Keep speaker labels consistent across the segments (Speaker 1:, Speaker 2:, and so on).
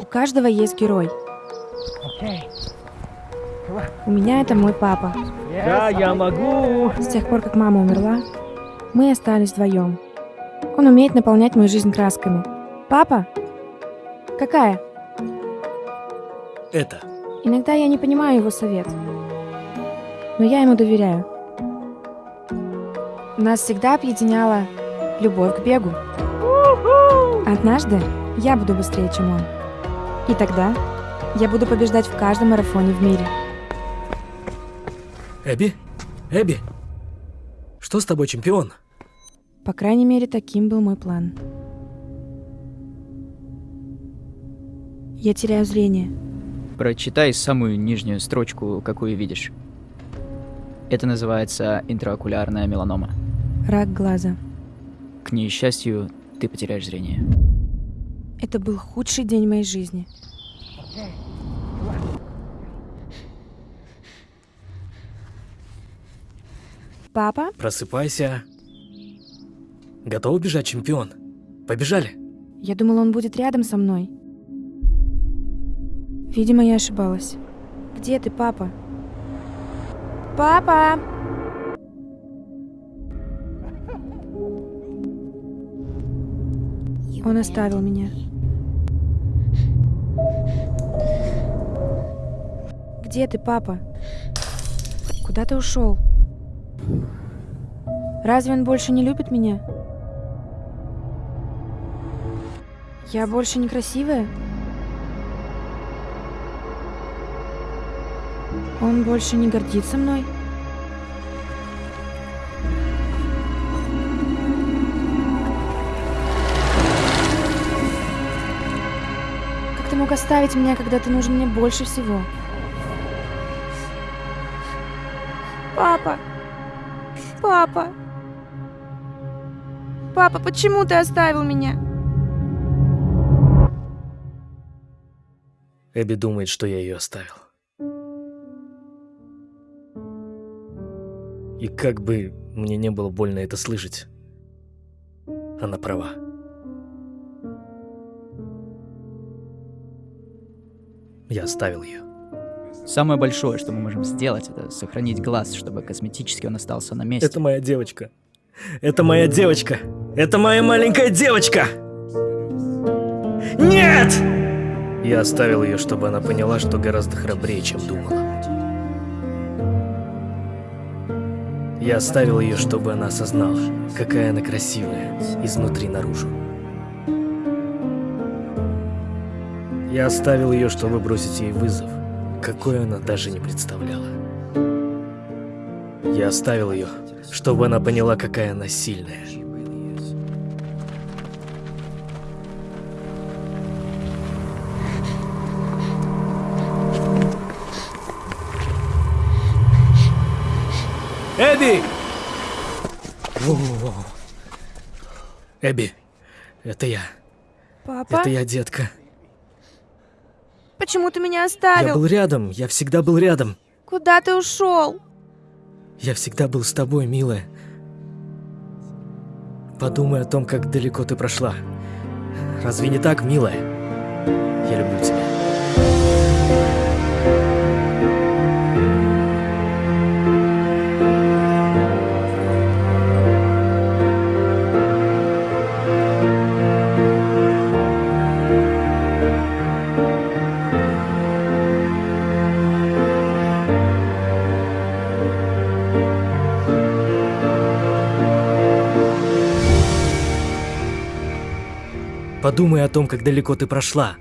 Speaker 1: У каждого есть герой. У меня это мой папа.
Speaker 2: Да, я могу.
Speaker 1: С тех пор, как мама умерла, мы остались вдвоем. Он умеет наполнять мою жизнь красками. Папа? Какая?
Speaker 3: Это.
Speaker 1: Иногда я не понимаю его совет. Но я ему доверяю. Нас всегда объединяла любовь к бегу. Однажды я буду быстрее, чем он. И тогда я буду побеждать в каждом марафоне в мире.
Speaker 3: Эбби? Эбби? Что с тобой, чемпион?
Speaker 1: По крайней мере, таким был мой план. Я теряю зрение.
Speaker 4: Прочитай самую нижнюю строчку, какую видишь. Это называется интраокулярная меланома.
Speaker 1: Рак глаза.
Speaker 4: К несчастью, ты потеряешь зрение.
Speaker 1: Это был худший день моей жизни. Папа?
Speaker 3: Просыпайся. Готов бежать, чемпион? Побежали.
Speaker 1: Я думала, он будет рядом со мной. Видимо, я ошибалась. Где ты, папа? Папа! Он оставил меня. Где ты, папа? Куда ты ушел? Разве он больше не любит меня? Я больше некрасивая? Он больше не гордится мной? Как ты мог оставить меня, когда ты нужен мне больше всего? Папа! Папа! Папа, почему ты оставил меня?
Speaker 3: Эбби думает, что я ее оставил. И как бы мне не было больно это слышать, она права. Я оставил ее.
Speaker 4: Самое большое, что мы можем сделать, это сохранить глаз, чтобы косметически он остался на месте.
Speaker 3: Это моя девочка. Это моя девочка. Это моя маленькая девочка. Нет! Я оставил ее, чтобы она поняла, что гораздо храбрее, чем думала. Я оставил ее, чтобы она осознала, какая она красивая, изнутри наружу. Я оставил ее, чтобы бросить ей вызов, какой она даже не представляла. Я оставил ее, чтобы она поняла, какая она сильная. Эбби! Эбби, это я.
Speaker 1: Папа?
Speaker 3: Это я, детка.
Speaker 1: Почему ты меня
Speaker 3: Я
Speaker 1: оставил?
Speaker 3: был рядом, я всегда был рядом.
Speaker 1: Куда ты ушел?
Speaker 3: Я всегда был с тобой, милая. Подумай о том, как далеко ты прошла. Разве не так, милая? Я люблю тебя. Подумай о том, как далеко ты прошла.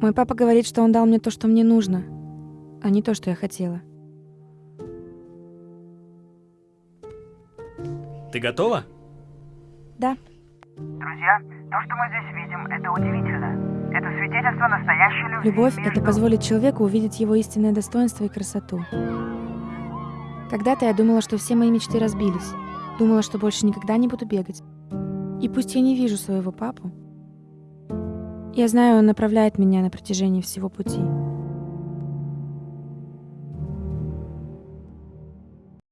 Speaker 1: Мой папа говорит, что он дал мне то, что мне нужно, а не то, что я хотела.
Speaker 3: Ты готова?
Speaker 1: Да.
Speaker 5: Друзья, то, что мы здесь видим, это удивительно. Это свидетельство настоящей любви
Speaker 1: Любовь —
Speaker 5: между...
Speaker 1: это позволит человеку увидеть его истинное достоинство и красоту. Когда-то я думала, что все мои мечты разбились. Думала, что больше никогда не буду бегать. И пусть я не вижу своего папу, я знаю, он направляет меня на протяжении всего пути.